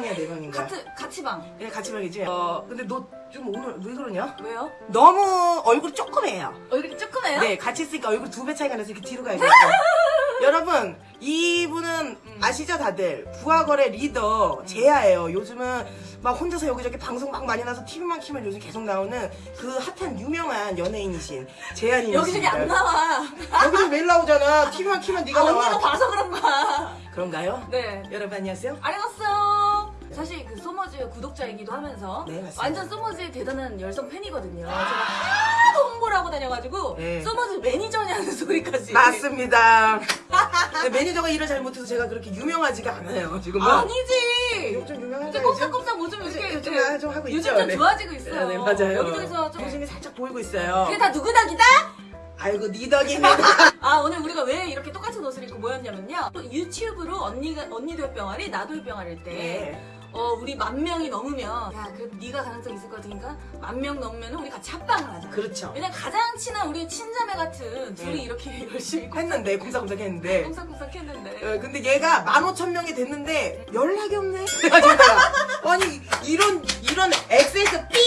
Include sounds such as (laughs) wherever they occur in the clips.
방이야 내 방인가? 같이 같이 방. 예, 같이 방이지. 어, 근데 너 좀 오늘 왜 그러냐? 왜요? 너무 얼굴이 조그매요. 얼굴이 조그매요? 네, 같이 있으니까 얼굴 두 배 차이가 나서 이렇게 뒤로 가야겠어. (laughs) 여러분, 이분은 아시죠, 다들? 부하거래 리더 제아예요. 요즘은 막 혼자서 여기저기 방송 막 많이 나서 TV만 키면 요즘 계속 나오는 그 핫한 유명한 연예인이신 제아님. 여기저기 안 나와. 여기서 매일 나오잖아. (laughs) TV만 키면 네가 아, 나와. 언니가 봐서 그런 거야. 그런가요? 네. 여러분 안녕하세요. 안녕하세요. 사실 그 소머즈 구독자이기도 하면서 네. 완전 소머즈의 대단한 열성 팬이거든요. 제가 하도 홍보를 하고 다녀가지고 네. 소머즈 매니저냐는 소리까지. 맞습니다. (laughs) 네, 매니저가 일을 잘 못해서 제가 그렇게 유명하지가 않아요. 지금은. 아니지. 좀 유명한 이제 거예요. 꼼짝꼼짝 뭐좀 이렇게 요즘 네. 좀 하고 요즘 있죠. 좀 네. 좋아지고 있어요. 네, 맞아요. 여기저기서 좀 요즘이 살짝 보이고 있어요. 그게 다 누구 덕이다? 아이고 니 덕이네. (laughs) 아 오늘 우리가 왜 이렇게 똑같은 옷을 입고 모였냐면요 또 유튜브로 언니가 언니도 뿅아리 나도 뿅아리일 때 네. 어, 우리 만 명이 넘으면 야 그래도 네가 가능성 있을 것 같으니까 만 명 넘으면 우리 같이 합방을 하자 그렇죠. 왜냐면 가장 친한 우리 친자매 같은 둘이 네. 이렇게 (laughs) 열심히 했는데 콩닥콩닥 했는데. 꼼짝꼼짝 했는데 어, 근데 얘가 15,000명이 됐는데 연락이 없네. (laughs) 아니 이런 이런 XX 삐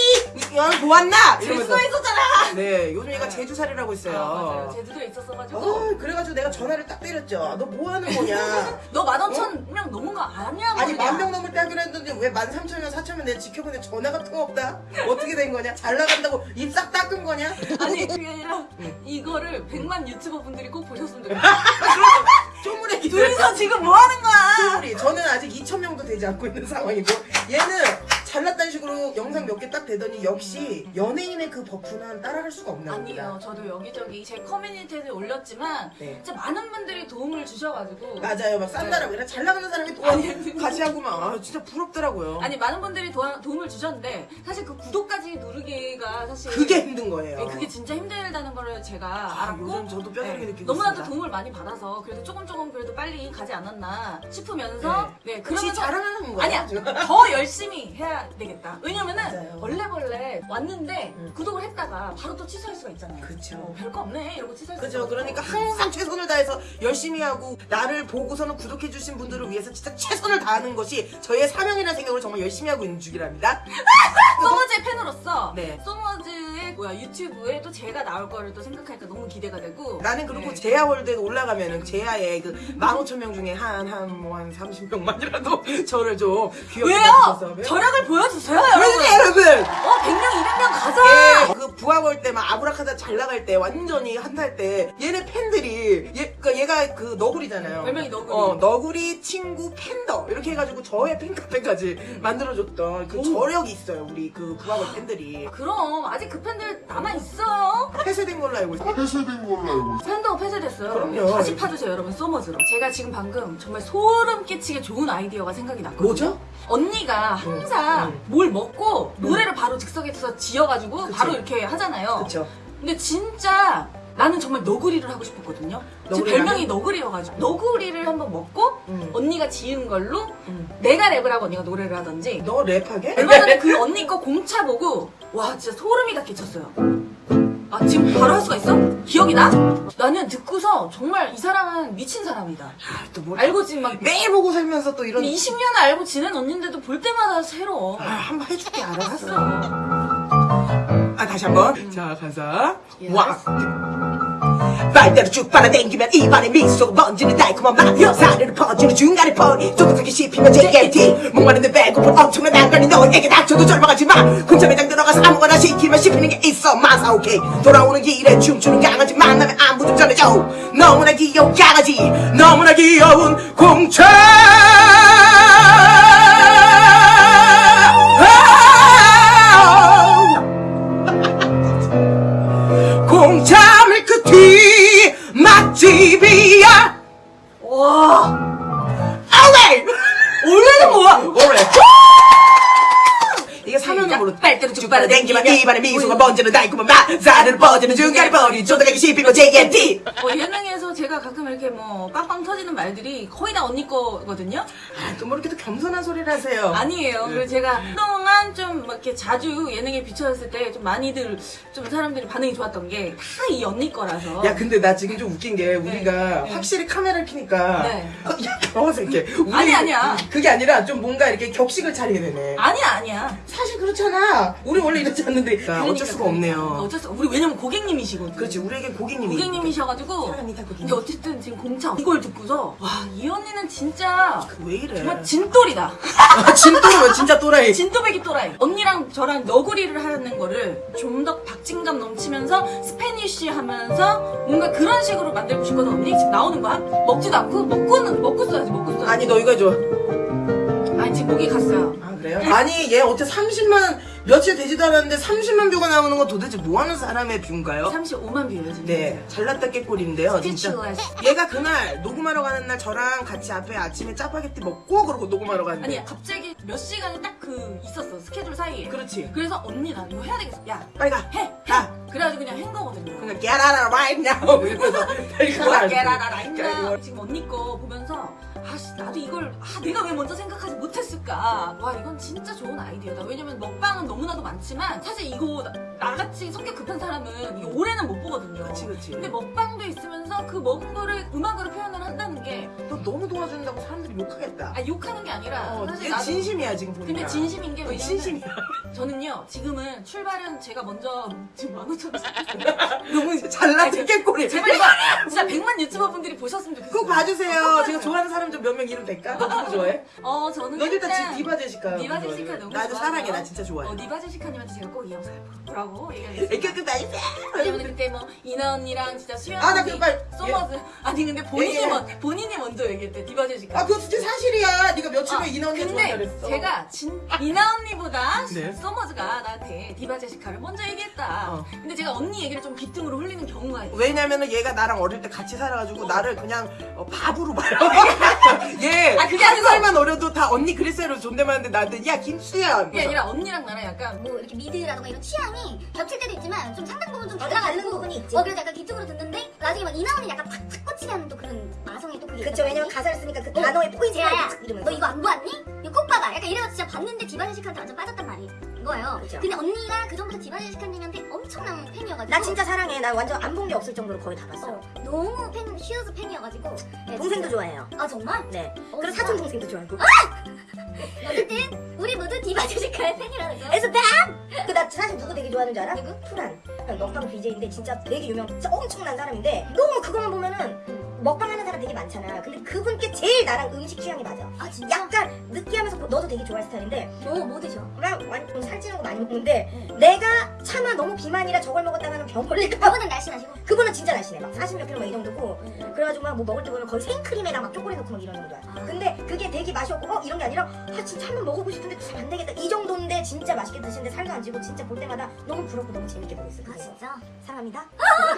이런 보았나? 제주도에 있었잖아 네 요즘 얘가 네. 제주살이라고 있어요. 아, 맞아요 제주도에 있었어가지고 어, 그래가지고 내가 전화를 딱 때렸죠. 너 뭐 하는 거냐? (laughs) 너 만 오천 명 넘은 거 아니야 아니 모르냐? 만명 넘 을때 하기로 했는데 왜만 삼천 명, 사천 명 내가 지켜보는데 전화가 통없다? 어떻게 된 거냐? 잘 나간다고 입 싹 닦은 거냐? 아니 (laughs) 그게 아니라 응. 이거를 100만 유튜버 분들이 꼭 보셨으면 (laughs) 좋겠어 쪼무레기 둘이서 지금 뭐 하는 거야 쪼무리 저는 아직 2천 명도 되지 않고 있는 상황이고 얘는 잘났다는 식으로 영상 몇 개 딱 되더니 역시 연예인의 그 버프는 따라갈 수가 없나 봅니다. 아니요, 저도 여기저기 제 커뮤니티에 올렸지만 네. 진짜 많은 분들이 도움을 주셔가지고 맞아요. 막 싼다라고 그래. 잘 나가는 사람이 또 아니, 같이 하고만 아, 진짜 부럽더라고요. 아니 많은 분들이 도와- 도움을 주셨는데 사실 그 구독까지 누르기가 사실 그게 힘든 거예요. 네, 그게 진짜 힘들다는 거를 제가 아, 알았고 요즘 저도 뼈저리게 네, 느끼고 너무나도 있습니다. 도움을 많이 받아서 그래도 조금 조금 그래도 빨리 가지 않았나 싶으면서 네, 혹시 그러면서 자랑하는 거예요? 아니야? (laughs) 더 열심히 해야 되겠다 왜냐면은 맞아요. 원래벌래 왔는데 음. 구독을 했다가 바로 또 취소할 수가 있잖아요 그쵸. 어, 별거 없네 이러고 취소할 수가 그죠. 있어 그러니까 항상 최선을 다해서 열심히 하고 나를 보고서는 구독해주신 분들을 위해서 진짜 최선을 다하는 것이 저희의 사명이라는 생각으로 정말 열심히 하고 있는 중이랍니다. (laughs) 소머즈의 팬으로서 네. 소머즈의 뭐야 유튜브에 또 제가 나올 거를 또 생각하니까 너무 기대가 되고 나는 그리고 네. 제아월드에 올라가면은 제아의 그 15,000명 중에 한, 한, 뭐, 한 30명만이라도 (laughs) 저를 좀 귀엽게 왜요? 봐주셔서. 저력을 보여주세요 여러분 여러분! 어 100명 200명 가자 예, 그 부하걸 때막 아브라카다 잘 나갈 때 완전히 한탈 때 얘네 팬들이 얘 그러니까 얘가 그 너구리잖아요. 별명이 너구리. 어 너구리 친구 팬더 이렇게 해가지고 저의 팬카페까지 만들어줬던 그 저력이 있어요 우리 그 부하걸 팬들이 그럼 아직 그 팬들 남아있어요 폐쇄된 걸로 알고 있어요. 폐쇄된 걸로 알고 있어요. 팬더 폐쇄됐어요 그럼요. 다시 파주세요 여러분 소머즈로 제가 지금 방금 정말 소름 끼치게 좋은 아이디어가 생각이 났거든요 뭐죠? 언니가 항상 음. 뭘 먹고 노래를 바로 즉석에서 지어가지고 그치. 바로 이렇게 하잖아요 그쵸. 근데 진짜 나는 정말 너구리를 하고 싶었거든요. 제 별명이? 너구리여가지고 너구리를 한번 먹고 음. 언니가 지은 걸로 음. 내가 랩을 하고 언니가 노래를 하던지 너 랩하게? 얼마 전에 그 언니 거 공차 보고 와 진짜 소름이 다 끼쳤어요. 아 지금 바로 할 수가 있어? 기억이 나? 나는 듣고서 정말 이 사람은 미친 사람이다. 아, 또 뭐, 알고 지금 막 매일 보고 살면서 또 이런 20년을 알고 지낸 언니인데도 볼 때마다 새로워. 아, 한번 해줄게 알았어. 아 다시 한번. 자 가자. Yes. 와. 말대로 쭉 빨아당기면 입안에 미소가 번지는 달콤한 맛. 사르르 퍼지는 중간에 펄이 쫀득하게 씹히면 JLT 목마른데 배고픈 엄청난 난간이 너에게 닥쳐도 절망하지 마. 군자 매장 들어가서 아무거나 시키면 씹히는 게 있어. 마사 오케이. 돌아오는 길에 춤추는 강아지 만나면 안부 좀 전해줘. 너무나 귀여운 강아지. 너무나 귀여운 공차 번지는 달콤한 맛 사르르 퍼지는 중간에 버리 쫓아가기 씹히면 JMT 어, 예능에서 제가 가끔 이렇게 뭐 빵빵 터지는 말들이 거의 다 언니 거거든요. 아, 또 뭐 이렇게 또 겸손한 소리를 하세요 아니에요. 네. 그리고 제가 그동안 좀막 이렇게 자주 예능에 비춰졌을 때 좀 많이들 좀 사람들이 반응이 좋았던 게 다 이 언니 거라서. 야 근데 나 지금 좀 웃긴 게 우리가 네. 확실히 카메라를 켜니까 네. 이렇게 (laughs) 우리 아니, 아니야. 그게 아니라 좀 뭔가 이렇게 격식을 차리게 되네 아니야 아니야. 사실 그렇잖아 우리 원래 이러지 않는데 그러니까, 어쩔 수가 없네요 어쩔 수 우리 왜냐면 고객님이시거든요. 그렇지 우리에게 고객님이 고객님이셔가지고. 사랑합니다, 고객님. 근데 어쨌든 지금 공차 이걸 듣고서 와 이 언니는 진짜 왜 이래 정말 진돌이다. 아, 진또라면 진짜 또라이 (laughs) 진또배기 또라이. 언니랑 저랑 너구리를 하는 거를 좀 더 박진감 넘치면서 Spanish 하면서 뭔가 그런 식으로 만들고 싶거든. 언니 지금 나오는 거야? 먹지도 않고 먹고는 먹고 써야지 먹고 써야지. 아니 너 이거 해줘 아니 지금 목이 갔어요. 아 그래요? 아니 얘 어떻게 30만 며칠 되지도 않았는데 30만 뷰가 나오는 건 도대체 뭐 하는 사람의 뷰인가요? 35만 뷰예요 지금. 네 잘났다 깨꼴인데요 진짜. 얘가 그날 녹음하러 가는 날 저랑 같이 앞에 아침에 짜파게티 먹고 그러고 녹음하러 갔는데 아니 갑자기 몇 시간이 딱 그 있었어 스케줄 사이에. 그렇지 그래서 언니 나 이거 해야 되겠어. 야 빨리 가 해. 해. 가. 그래가지고 그냥 한 거거든요. 그러니까 get out of right now (laughs) 이러면서 빨리 가라 깨라라라 했나 지금 언니 거 보면서 아씨 나도 이걸 아 내가 왜 먼저 생각하지 못했을까? 와 이건 진짜 좋은 아이디어다. 왜냐면 먹방은 너무나도 많지만 사실 이거 나- 나같이 성격 급한 사람은 이거 오래는 못 보거든요. 그치 그치. 근데 먹방도 있으면서 그 먹은 거를 음악으로 표현을 한다는 게 너 너무 도와준다고 사람들이 욕하겠다. 아, 욕하는 게 아니라 어, 사실 얘 나도 진심이야 지금 보니까. 근데 진심인 게 어, 왜냐면 진심이야. 저는요 지금은 출발은 제가 먼저 지금 만오천 (laughs) 너무 잘났다 깨꼴이 제발 이거 진짜 100만 유튜버 분들이 보셨으면 좋겠어요. 꼭 봐주세요. 제가 좋아하는 사람 좀몇명 이름 될까? 너 누구 좋아해? 어 저는 너 일단 지- 디바 제시카 디바 제시카 너무 나도 좋아하고요. 사랑해 나 진짜 좋아해 어, 디바 제시카님한테 제가 꼭 이 영상을 보라고 얘기하겠습니다. 애교 끝나지 왜냐면 그때 뭐 이나 언니랑 진짜 수연 아, 나 언니, 그거 소머즈 아니 근데 본인이 얘기해. 먼 본인이 먼저 얘기했대 디바 제시카. 아 그거 진짜 사실이야 네가 며칠 후에 이나 언니 근데 좋아했어 제가 진 이나 언니보다 네. 소머즈가 나한테 디바 제시카를 먼저 얘기했다. 어. 근데 제가 언니 얘기를 좀 귓등으로 흘리는 경우가 있어. 왜냐면은 얘가 나랑 어릴 때 같이 살아가지고 나를 그냥 어, 바보로 봐요. (laughs) 얘 아, 그게 한 아니고. 살만 어려도 다 언니 그랬어요 존댓말하는데 나한테 야 김수현. 그게 아니라 언니랑 나랑 약간 뭐 이렇게 미드라던가 이런 취향이 겹칠 때도 있지만 좀 상당 부분 좀 달라가는 부분이 있지. 어 그래서 약간 기쪽으로 듣는데 나중에 막 이나언니 약간 팍팍 꽂히게 하는 또 그런 마성의 또 그게 그쵸 왜냐면 가사를 쓰니까 그 단어의 포인트가 야야 탁 이러면서 너 이거 안 보았니? 이거 꼭 봐봐. 약간 이래서 진짜 봤는데 디바제시카한테 완전 빠졌단 말이 거예요. 그쵸. 근데 언니가 그 전부터 디바제시카님한테 엄청난 팬이어가지고 나 진짜 사랑해 나 완전 안 본 게 없을 정도로 거의 다 봤어 어, 너무 팬 슈즈 팬이어가지고 네, 동생도 진짜. 좋아해요 아 정말? 네 어, 그리고? 사촌 동생도 좋아하고 (laughs) 어쨌든 우리 모두 디바제시카의 팬이라는 거. 에서 뱀! 그나 사실 누구 되게 좋아하는 줄 알아? 누구? 푸란 먹방 BJ인데 진짜 되게 유명 진짜 엄청난 사람인데 너무 그거만 보면은 먹방 하는 사람 되게 많잖아 근데 그분께 제일 나랑 음식 취향이 맞아 아 진짜? 약간 느끼하면서 너도 되게 좋아할 스타일인데 너뭐 드셔? 나 완전 살찌는 거 많이 먹는데 내가 차마 너무 비만이라 저걸 먹었다가 는 병 걸릴까 그분은 날씬하시고. 그분은 진짜 날씬해 막 40몇 킬로 막 이 정도고 응. 그래가지고 막 뭐 먹을 때 보면 거의 생크림에다 막 초콜릿 넣고 막 이런 정도야 아. 근데 그게 되게 맛이 없고 어 이런 게 아니라 아 진짜 한번 먹어보고 싶은데 안 되겠다 이 정도인데 진짜 맛있게 드시는데 살도 안 찌고 진짜 볼 때마다 너무 부럽고 너무 재밌게 보고 있어요 아 진짜? 사랑합니다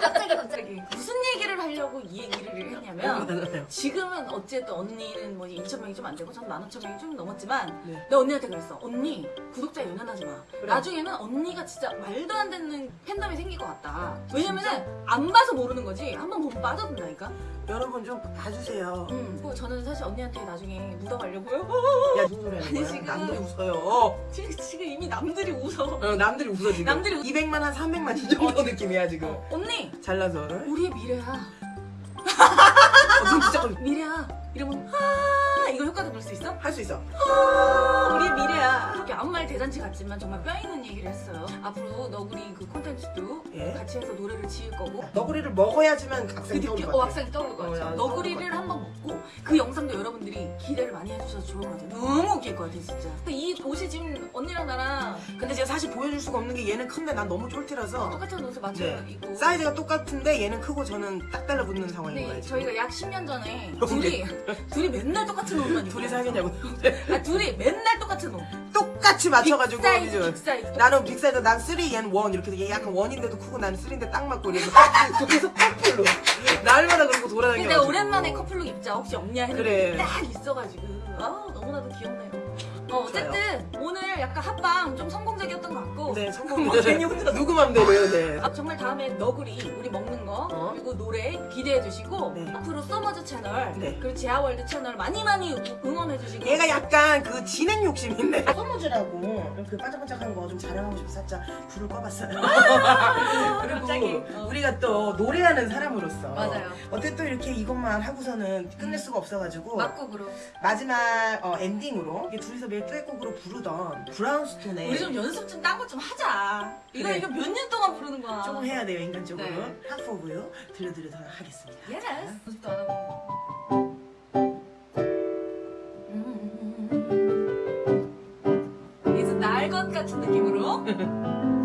갑자기 갑자기. 갑자기 무슨 얘기를 하려고 이 얘기를 했냐면 지금은 어쨌든 언니는 뭐 2천 명이 좀 안 되고 전 15,000명이 좀 넘었지만 네. 내가 언니한테 그랬어 언니 구독자 연연하지 마 그래. 나중에는 언니가 진짜 말도 안 되는 팬덤이 생길 것 같다 왜냐면은 안 봐서 모르는 거지 한 번 보면 빠져든다니까 여러분 좀 봐주세요. 음, 뭐 저는 사실 언니한테 나중에 묻어가려고요 야 무슨 소리 하는 거야? 지금- 남들이 웃어요. 지금, 지금 이미 남들이 웃어 어, 남들이 웃어 지금. 남들이 웃- 200만 한 300만 이 정도 느낌이야 지금. 어, 언니 잘나서. 어, 우리의 미래야 (laughs) 진짜 미래야 이러면 아 이거 효과도 볼 수 있어? 할 수 있어. 아, 우리의 미래야. 이렇게 아무 말 대잔치 같지만 정말 뼈 있는 얘기를 했어요. 앞으로 너구리 그 콘텐츠도 예. 같이 해서 노래를 지을 거고. 너구리를 먹어야지만 그 각색이 떠올 느낌, 것 어, 같아. 악상이 떠오를 것 어, 같아요. 야, 너구리를 한번 먹고 그 영상도 여러분들이 기대를 많이 해주셔서 좋을 것 같아요. 너무 웃길 것 같아요, 진짜. 근데 이 옷이 지금 언니랑 나랑 근데 제가 사실 보여줄 수가 없는 게 얘는 큰데 난 너무 쫄티라서 똑같은 옷을 맞춰 네. 입고. 사이즈가 똑같은데 얘는 크고 저는 딱 달라붙는 상황인 근데 거예요. 저희가 약 10년 전에 둘이 둘이 맨날 똑같은 옷만 입고 둘이 사귀냐고. 아 둘이 맨날 똑같은 옷 똑같이 맞춰가지고 big size? Big size. 나는 big size 난 3, 얘는 1 이렇게 얘 약간 원인데도 크고 나는 3인데 딱 맞고 이래서 (laughs) 그래서 커플로. 날마다 그러고 근데 돌아다녀 내가 오랜만에 커플룩 입자. 혹시 없냐 했는데 그래. 딱 있어가지고. 아 너무나도 귀엽네요 어, 어쨌든 오늘 약간 합방 좀 성공적이었던 것 같고 네, 성공. 괜히 혼자 누구 맘대로요, 네. 아, 정말 다음에 너구리 우리 먹는 거 어? 그리고 노래 기대해 주시고 네. 앞으로 소머즈 채널 네. 그리고 제아월드 채널 많이 많이 우- 응원해 주시고 얘가 약간 그 진행 욕심이 있네. 소머즈라고 그 반짝반짝한 거 좀 자랑하고 싶어 살짝 불을 꺼봤어요. (laughs) 그리고 갑자기. 어. 우리가 또 노래하는 사람으로서 맞아요. 또 이렇게 이것만 하고서는 끝낼 수가 없어가지고 막곡으로 마지막 어, 엔딩으로 이게 둘이서 매일 듀엣곡으로 부르던 브라운스톤의 우리 좀 연습 좀딴거좀 하자 이거 그래. 이거 몇 년 동안 부르는 거야 조금 해야 돼요 인간적으로 네. Half of You 들려드리도록 하겠습니다. yes 연습도 안 하고 음. 것 같은 느낌으로 (laughs)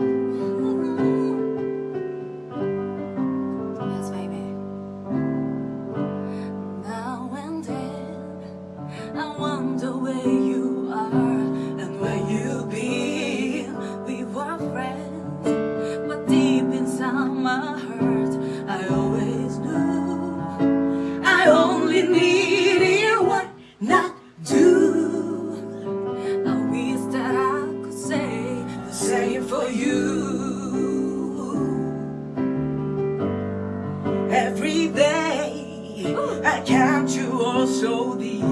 so deep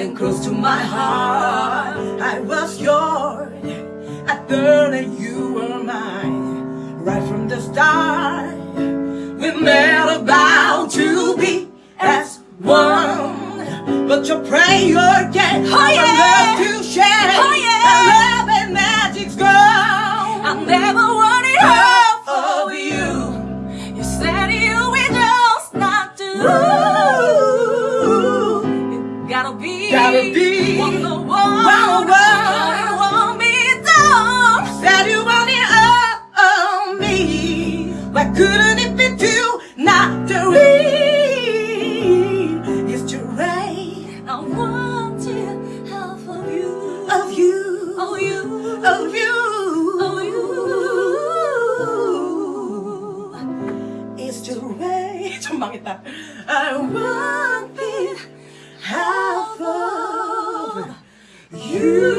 and close to my heart. I was yours, I thought that you were mine right from the start. We met about to be as one, but your prayer can't Oh, yeah. love to share. Oh, yeah. Our love and magic's gone. I never wanted half Why couldn't it be two, not three? It's too right I wanted half of you. of you, Of you. of you, Of you. It's too right. 좀 망했다. I want it half of you.